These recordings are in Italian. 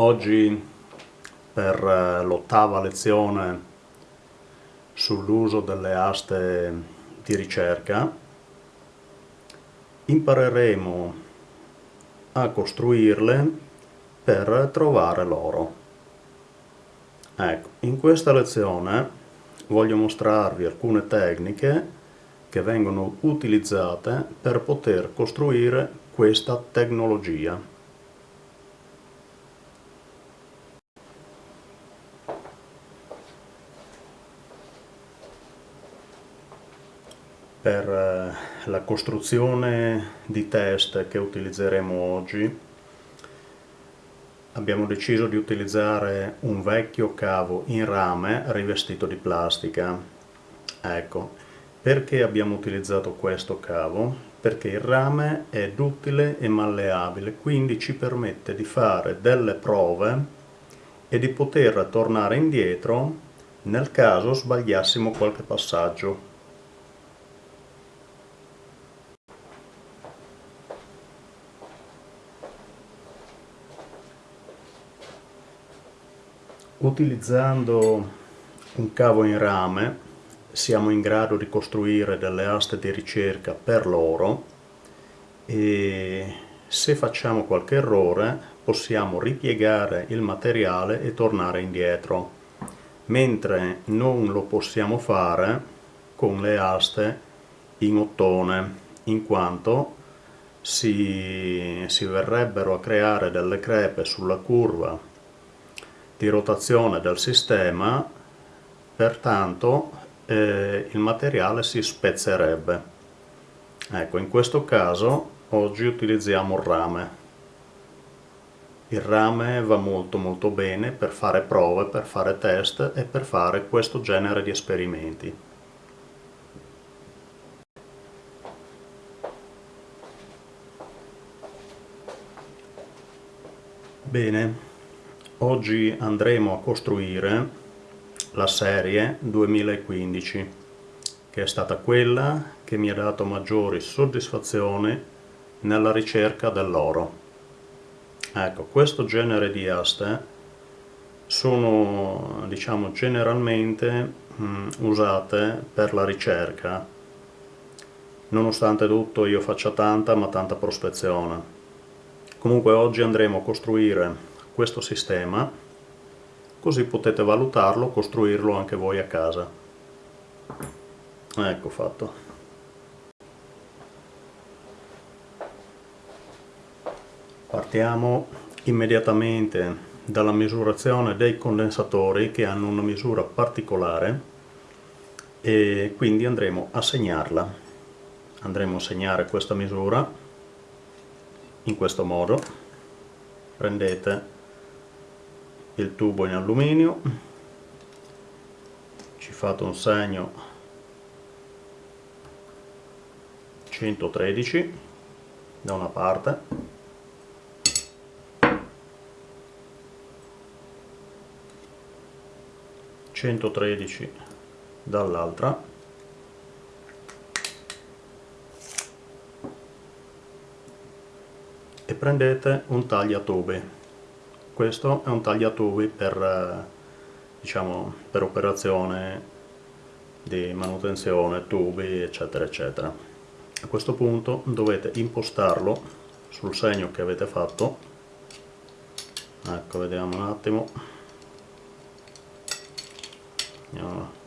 Oggi per eh, l'ottava lezione sull'uso delle aste di ricerca impareremo a costruirle per trovare l'oro. Ecco, in questa lezione voglio mostrarvi alcune tecniche che vengono utilizzate per poter costruire questa tecnologia. Per eh, la costruzione di test che utilizzeremo oggi abbiamo deciso di utilizzare un vecchio cavo in rame rivestito di plastica ecco perché abbiamo utilizzato questo cavo? perché il rame è duttile e malleabile quindi ci permette di fare delle prove e di poter tornare indietro nel caso sbagliassimo qualche passaggio Utilizzando un cavo in rame siamo in grado di costruire delle aste di ricerca per l'oro e se facciamo qualche errore possiamo ripiegare il materiale e tornare indietro. Mentre non lo possiamo fare con le aste in ottone in quanto si, si verrebbero a creare delle crepe sulla curva di rotazione del sistema, pertanto eh, il materiale si spezzerebbe. Ecco, in questo caso oggi utilizziamo il rame. Il rame va molto molto bene per fare prove, per fare test e per fare questo genere di esperimenti. Bene, Oggi andremo a costruire la serie 2015 che è stata quella che mi ha dato maggiori soddisfazioni nella ricerca dell'oro. Ecco, questo genere di aste sono diciamo generalmente mh, usate per la ricerca nonostante tutto io faccia tanta ma tanta prospezione comunque oggi andremo a costruire questo sistema così potete valutarlo, costruirlo anche voi a casa. Ecco fatto. Partiamo immediatamente dalla misurazione dei condensatori che hanno una misura particolare e quindi andremo a segnarla. Andremo a segnare questa misura in questo modo. Prendete il tubo in alluminio ci fate un segno 113 da una parte centotredici dall'altra e prendete un tagliatube questo è un tagliatubi per, eh, diciamo, per operazione di manutenzione, tubi eccetera eccetera. A questo punto dovete impostarlo sul segno che avete fatto, ecco vediamo un attimo, Andiamo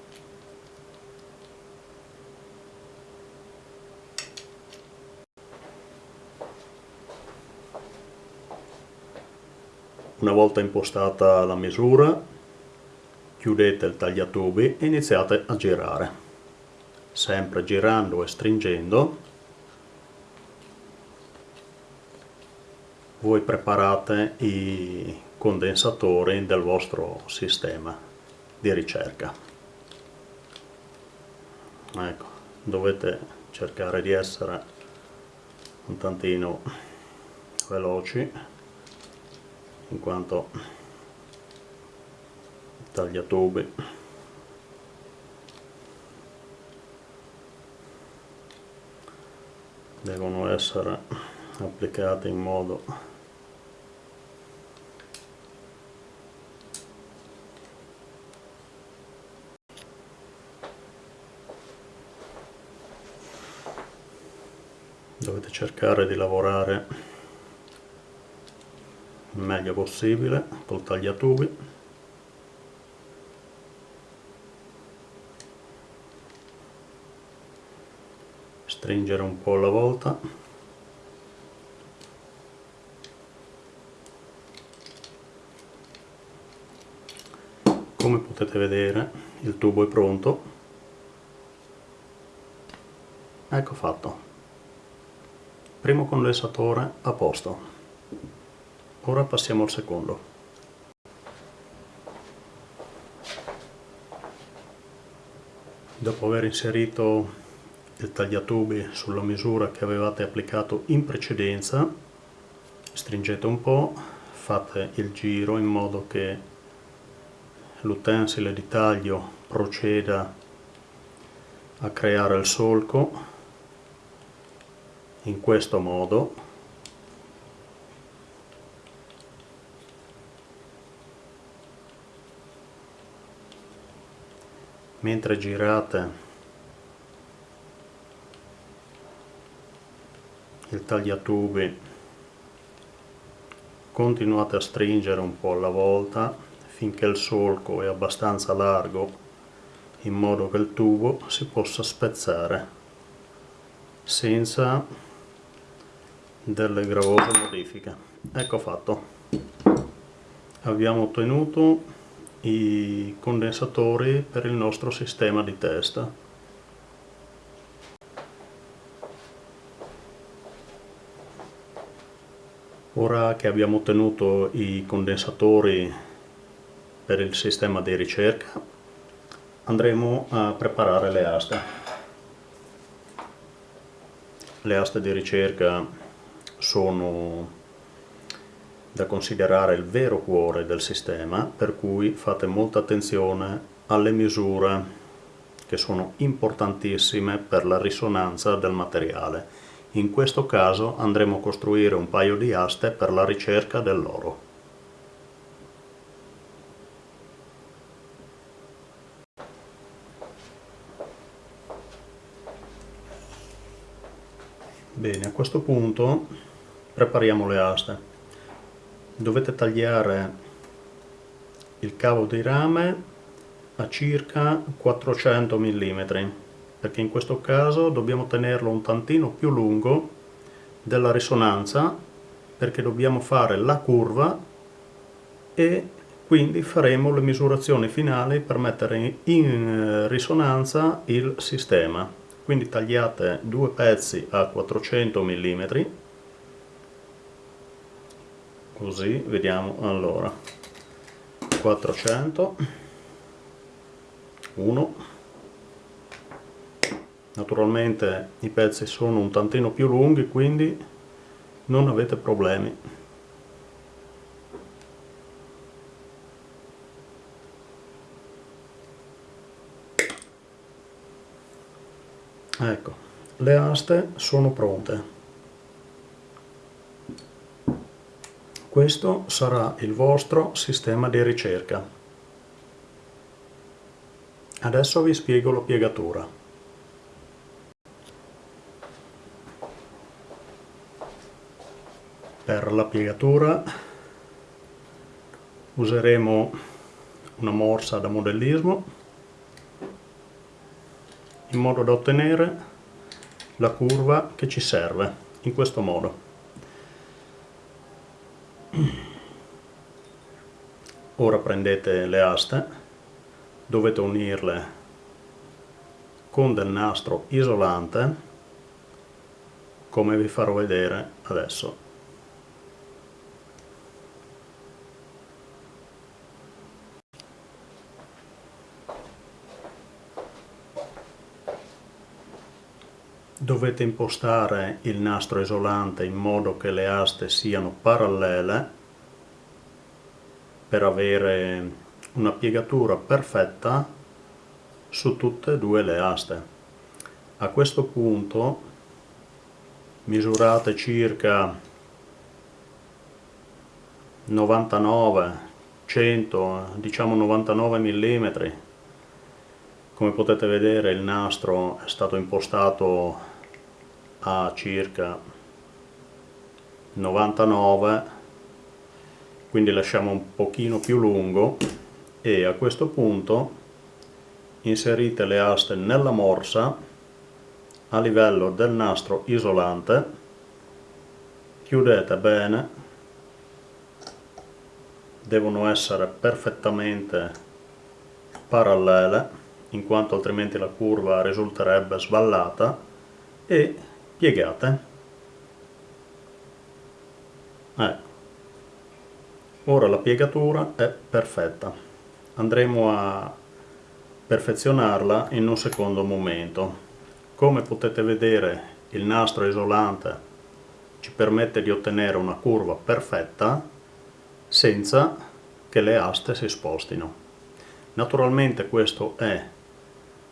Una volta impostata la misura, chiudete il tagliatubi e iniziate a girare. Sempre girando e stringendo, voi preparate i condensatori del vostro sistema di ricerca. Ecco, dovete cercare di essere un tantino veloci in quanto tagliatube devono essere applicate in modo dovete cercare di lavorare meglio possibile col tagliatubi stringere un po' alla volta. Come potete vedere il tubo è pronto. Ecco fatto. Primo condensatore a posto ora passiamo al secondo. Dopo aver inserito il tagliatubi sulla misura che avevate applicato in precedenza stringete un po' fate il giro in modo che l'utensile di taglio proceda a creare il solco. In questo modo mentre girate il tagliatubi continuate a stringere un po' alla volta finché il solco è abbastanza largo in modo che il tubo si possa spezzare senza delle gravose modifiche. Ecco fatto. Abbiamo ottenuto i condensatori per il nostro sistema di test ora che abbiamo ottenuto i condensatori per il sistema di ricerca andremo a preparare le aste. Le aste di ricerca sono da considerare il vero cuore del sistema, per cui fate molta attenzione alle misure che sono importantissime per la risonanza del materiale. In questo caso andremo a costruire un paio di aste per la ricerca dell'oro. Bene, a questo punto prepariamo le aste dovete tagliare il cavo di rame a circa 400 mm perché in questo caso dobbiamo tenerlo un tantino più lungo della risonanza perché dobbiamo fare la curva e quindi faremo le misurazioni finali per mettere in risonanza il sistema. Quindi tagliate due pezzi a 400 mm così vediamo allora. 400 1 naturalmente i pezzi sono un tantino più lunghi quindi non avete problemi. Ecco le aste sono pronte Questo sarà il vostro sistema di ricerca. Adesso vi spiego la piegatura. Per la piegatura useremo una morsa da modellismo in modo da ottenere la curva che ci serve in questo modo. Ora prendete le aste dovete unirle con del nastro isolante come vi farò vedere adesso. Dovete impostare il nastro isolante in modo che le aste siano parallele per avere una piegatura perfetta su tutte e due le aste. A questo punto misurate circa 99, 100, diciamo 99 mm. Come potete vedere il nastro è stato impostato a circa 99 quindi lasciamo un pochino più lungo e a questo punto inserite le aste nella morsa a livello del nastro isolante. Chiudete bene. Devono essere perfettamente parallele in quanto altrimenti la curva risulterebbe sballata e piegate ora la piegatura è perfetta. Andremo a perfezionarla in un secondo momento. Come potete vedere il nastro isolante ci permette di ottenere una curva perfetta senza che le aste si spostino. Naturalmente questo è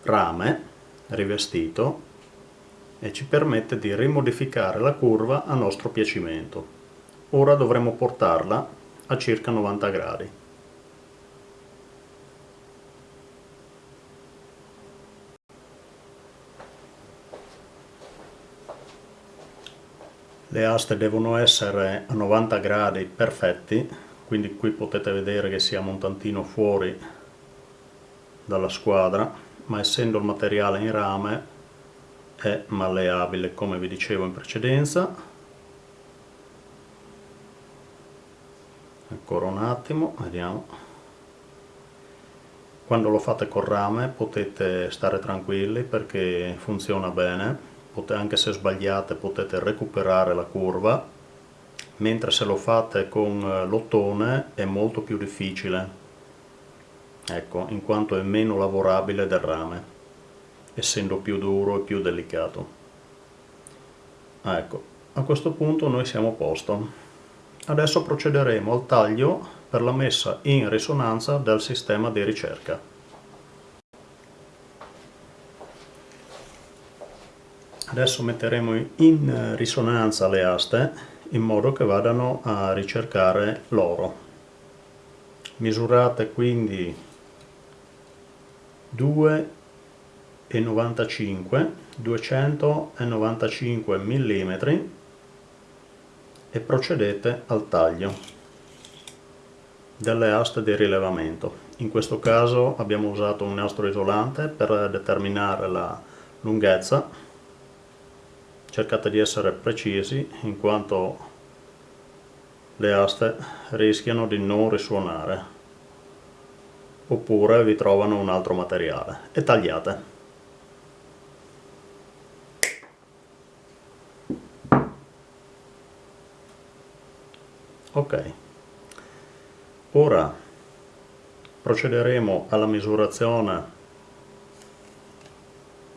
rame rivestito e ci permette di rimodificare la curva a nostro piacimento. Ora dovremo portarla a circa 90 gradi. Le aste devono essere a 90 gradi perfetti, quindi qui potete vedere che siamo un tantino fuori dalla squadra ma essendo il materiale in rame è malleabile come vi dicevo in precedenza ancora un attimo vediamo quando lo fate col rame potete stare tranquilli perché funziona bene anche se sbagliate potete recuperare la curva mentre se lo fate con l'ottone è molto più difficile ecco, in quanto è meno lavorabile del rame, essendo più duro e più delicato. Ecco, a questo punto noi siamo a posto. Adesso procederemo al taglio per la messa in risonanza del sistema di ricerca. Adesso metteremo in risonanza le aste in modo che vadano a ricercare l'oro. Misurate quindi 2,95 295 mm e procedete al taglio delle aste di rilevamento in questo caso abbiamo usato un nastro isolante per determinare la lunghezza cercate di essere precisi in quanto le aste rischiano di non risuonare oppure vi trovano un altro materiale e tagliate. Ok, ora procederemo alla misurazione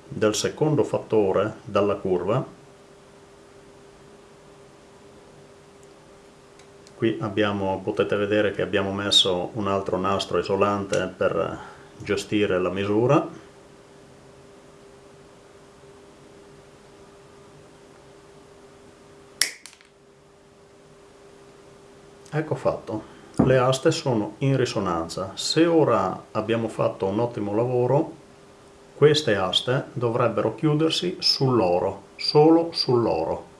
del secondo fattore dalla curva. Qui abbiamo, potete vedere che abbiamo messo un altro nastro isolante per gestire la misura ecco fatto. Le aste sono in risonanza. Se ora abbiamo fatto un ottimo lavoro queste aste dovrebbero chiudersi sull'oro solo sull'oro.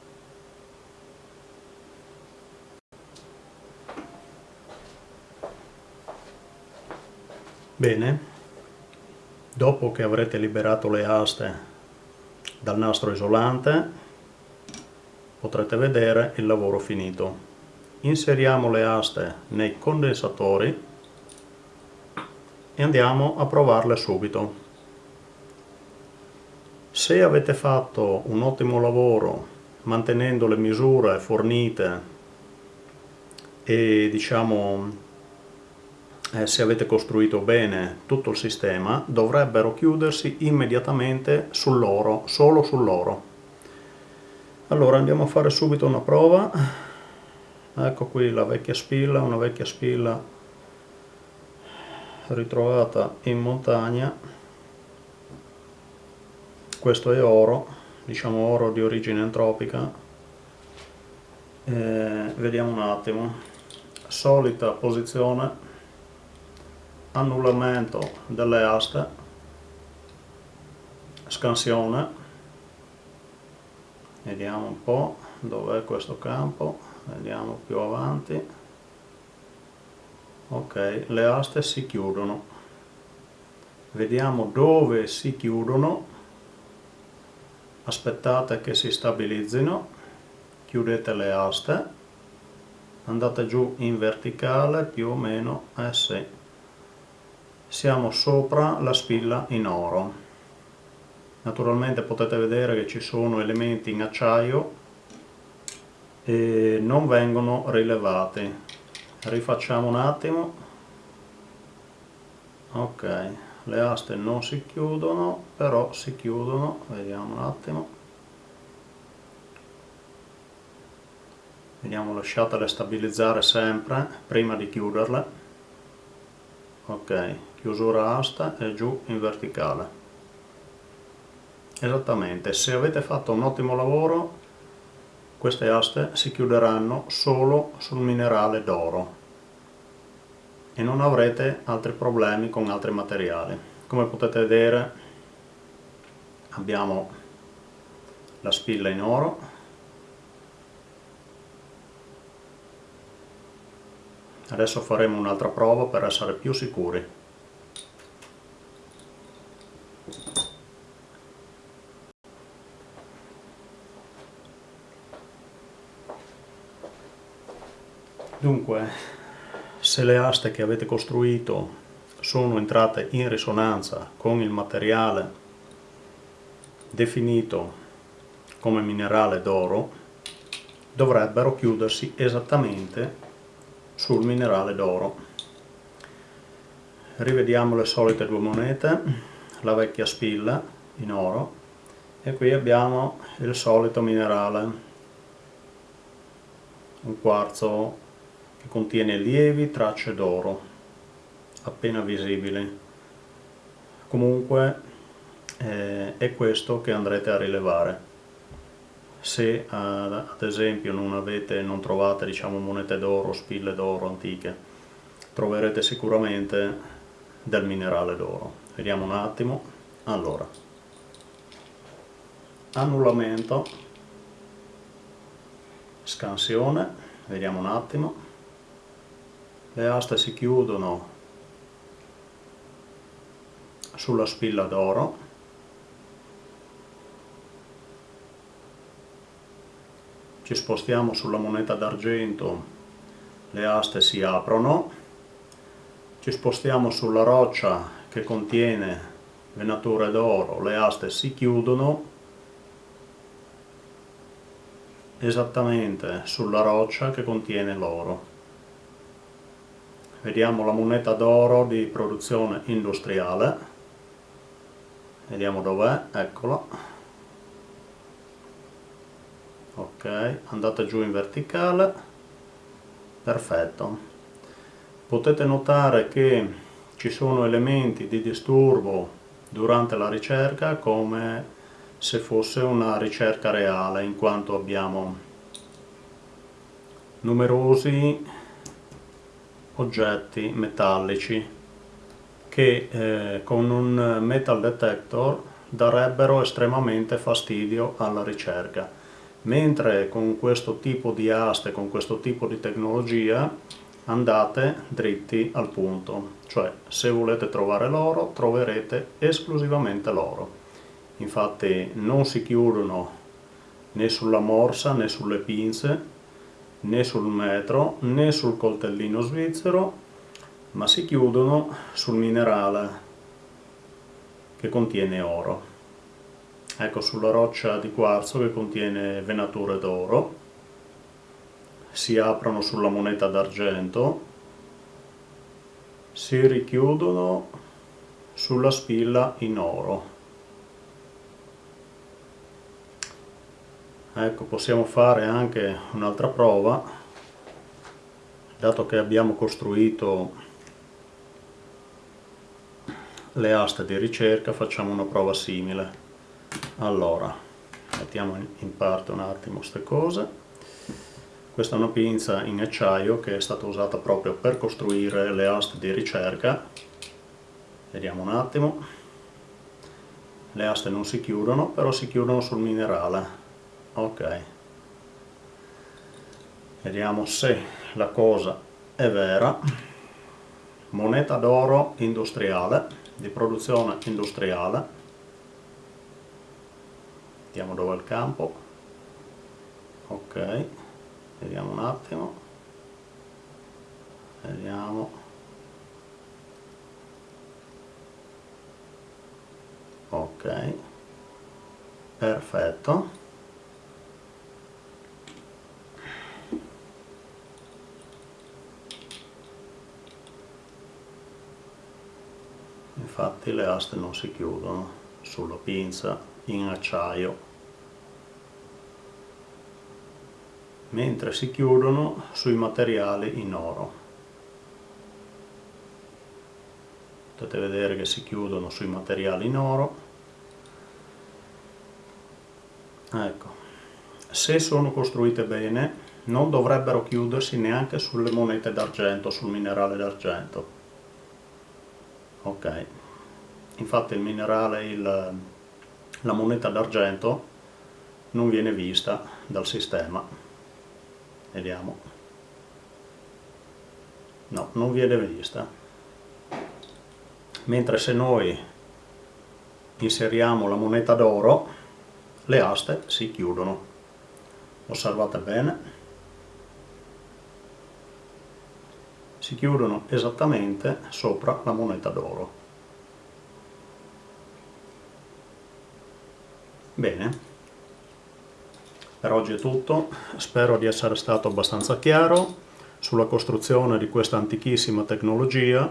Bene, dopo che avrete liberato le aste dal nastro isolante potrete vedere il lavoro finito. Inseriamo le aste nei condensatori e andiamo a provarle subito. Se avete fatto un ottimo lavoro mantenendo le misure fornite e diciamo eh, se avete costruito bene tutto il sistema, dovrebbero chiudersi immediatamente sull'oro, solo sull'oro. Allora andiamo a fare subito una prova. Ecco qui la vecchia spilla, una vecchia spilla ritrovata in montagna. Questo è oro, diciamo oro di origine antropica. Eh, vediamo un attimo. Solita posizione annullamento delle aste, scansione, vediamo un po' dov'è questo campo vediamo più avanti. Ok le aste si chiudono. Vediamo dove si chiudono. Aspettate che si stabilizzino. Chiudete le aste. Andate giù in verticale più o meno eh sì. Siamo sopra la spilla in oro. Naturalmente potete vedere che ci sono elementi in acciaio e non vengono rilevati. Rifacciamo un attimo. Ok le aste non si chiudono però si chiudono. Vediamo un attimo. Vediamo lasciatele stabilizzare sempre prima di chiuderle. Ok chiusura asta e giù in verticale. Esattamente se avete fatto un ottimo lavoro queste aste si chiuderanno solo sul minerale d'oro. E non avrete altri problemi con altri materiali. Come potete vedere abbiamo la spilla in oro adesso faremo un'altra prova per essere più sicuri Dunque, se le aste che avete costruito sono entrate in risonanza con il materiale definito come minerale d'oro, dovrebbero chiudersi esattamente sul minerale d'oro. Rivediamo le solite due monete, la vecchia spilla in oro e qui abbiamo il solito minerale, un quarzo che contiene lievi tracce d'oro appena visibili. Comunque eh, è questo che andrete a rilevare. Se ad, esempio non, avete, non trovate diciamo, monete d'oro, spille d'oro antiche troverete sicuramente del minerale d'oro. Vediamo un attimo. Allora. Annullamento. Scansione. Vediamo un attimo le aste si chiudono sulla spilla d'oro. Ci spostiamo sulla moneta d'argento le aste si aprono. Ci spostiamo sulla roccia che contiene venature d'oro le aste si chiudono. Esattamente sulla roccia che contiene l'oro vediamo la moneta d'oro di produzione industriale. Vediamo dov'è, eccola ok, andate giù in verticale. Perfetto. Potete notare che ci sono elementi di disturbo durante la ricerca come se fosse una ricerca reale in quanto abbiamo numerosi oggetti metallici che eh, con un metal detector darebbero estremamente fastidio alla ricerca. Mentre con questo tipo di aste, con questo tipo di tecnologia andate dritti al punto. Cioè se volete trovare l'oro troverete esclusivamente l'oro. Infatti non si chiudono né sulla morsa né sulle pinze né sul metro né sul coltellino svizzero ma si chiudono sul minerale che contiene oro. Ecco sulla roccia di quarzo che contiene venature d'oro. Si aprono sulla moneta d'argento. Si richiudono sulla spilla in oro ecco possiamo fare anche un'altra prova. Dato che abbiamo costruito le aste di ricerca facciamo una prova simile. Allora mettiamo in parte un attimo queste cose. Questa è una pinza in acciaio che è stata usata proprio per costruire le aste di ricerca. Vediamo un attimo. Le aste non si chiudono però si chiudono sul minerale ok. Vediamo se la cosa è vera. Moneta d'oro industriale di produzione industriale. Vediamo dove è il campo. Ok. Vediamo un attimo. Vediamo. Ok. Perfetto infatti le aste non si chiudono sulla pinza in acciaio mentre si chiudono sui materiali in oro. Potete vedere che si chiudono sui materiali in oro. Ecco, se sono costruite bene non dovrebbero chiudersi neanche sulle monete d'argento, sul minerale d'argento. Ok, infatti il minerale, il, la moneta d'argento non viene vista dal sistema. Vediamo. No, non viene vista. Mentre se noi inseriamo la moneta d'oro le aste si chiudono. Osservate bene. Si chiudono esattamente sopra la moneta d'oro bene per oggi è tutto, spero di essere stato abbastanza chiaro sulla costruzione di questa antichissima tecnologia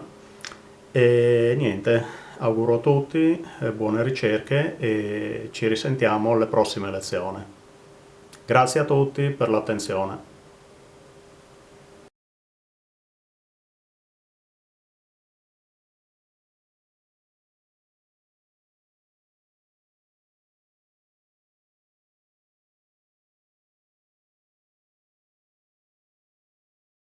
e niente, auguro a tutti buone ricerche e ci risentiamo alle prossime lezioni. Grazie a tutti per l'attenzione.